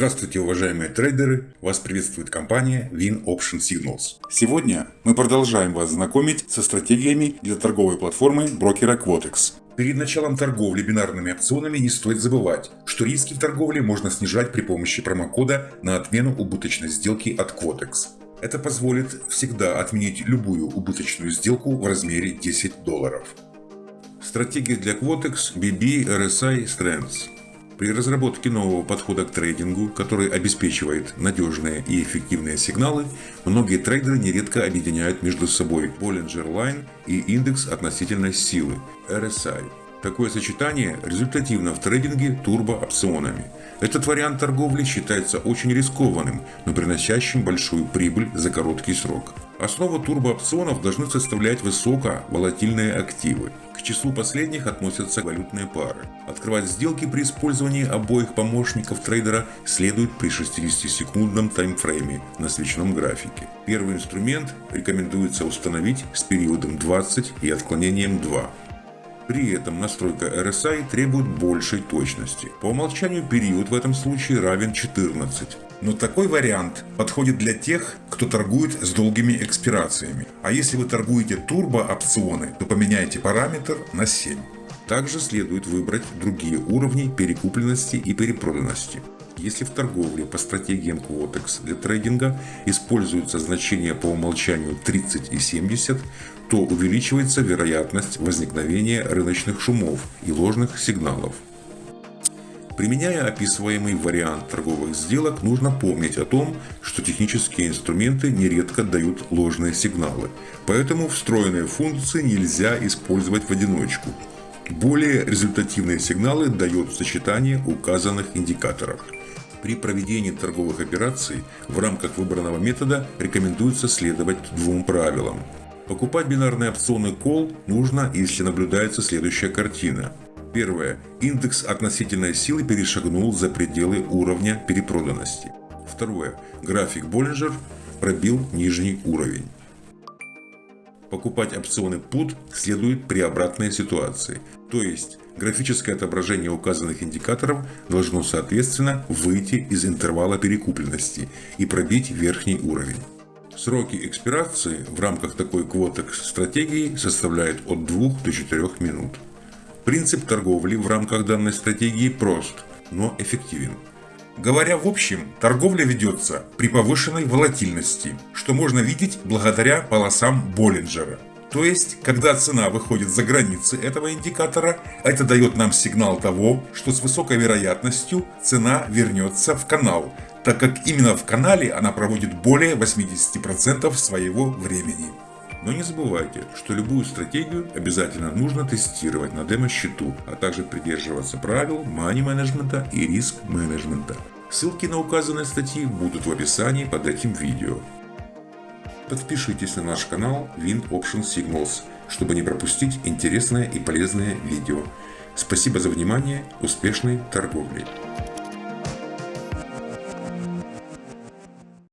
Здравствуйте, уважаемые трейдеры! Вас приветствует компания Win Option Signals. Сегодня мы продолжаем вас знакомить со стратегиями для торговой платформы брокера Quotex. Перед началом торговли бинарными опционами не стоит забывать, что риски в торговле можно снижать при помощи промокода на отмену убыточной сделки от Quotex. Это позволит всегда отменить любую убыточную сделку в размере 10 долларов. Стратегия для Quotex BB RSI Strengths при разработке нового подхода к трейдингу, который обеспечивает надежные и эффективные сигналы, многие трейдеры нередко объединяют между собой Bollinger Line и индекс относительной силы RSI. Такое сочетание результативно в трейдинге турбоопционами. Этот вариант торговли считается очень рискованным, но приносящим большую прибыль за короткий срок. Основу турбоопционов должны составлять высоковолатильные активы. К числу последних относятся валютные пары. Открывать сделки при использовании обоих помощников трейдера следует при 60-секундном таймфрейме на свечном графике. Первый инструмент рекомендуется установить с периодом 20 и отклонением 2. При этом настройка RSI требует большей точности. По умолчанию период в этом случае равен 14. Но такой вариант подходит для тех, кто торгует с долгими экспирациями. А если вы торгуете турбо-опционы, то поменяйте параметр на 7. Также следует выбрать другие уровни перекупленности и перепроданности. Если в торговле по стратегиям Quotex для трейдинга используются значения по умолчанию 30 и 70, то увеличивается вероятность возникновения рыночных шумов и ложных сигналов. Применяя описываемый вариант торговых сделок, нужно помнить о том, что технические инструменты нередко дают ложные сигналы, поэтому встроенные функции нельзя использовать в одиночку. Более результативные сигналы дает сочетание указанных индикаторов. При проведении торговых операций в рамках выбранного метода рекомендуется следовать двум правилам. Покупать бинарные опционы Call нужно, если наблюдается следующая картина. Первое. Индекс относительной силы перешагнул за пределы уровня перепроданности. Второе. График Боллинджер пробил нижний уровень. Покупать опционы PUT следует при обратной ситуации. То есть, графическое отображение указанных индикаторов должно соответственно выйти из интервала перекупленности и пробить верхний уровень. Сроки экспирации в рамках такой квотекс стратегии составляют от 2 до 4 минут. Принцип торговли в рамках данной стратегии прост, но эффективен. Говоря в общем, торговля ведется при повышенной волатильности, что можно видеть благодаря полосам Боллинджера. То есть, когда цена выходит за границы этого индикатора, это дает нам сигнал того, что с высокой вероятностью цена вернется в канал, так как именно в канале она проводит более 80% своего времени. Но не забывайте, что любую стратегию обязательно нужно тестировать на демо-счету, а также придерживаться правил мани-менеджмента и риск-менеджмента. Ссылки на указанные статьи будут в описании под этим видео. Подпишитесь на наш канал Wind Option Signals, чтобы не пропустить интересное и полезное видео. Спасибо за внимание, успешной торговли!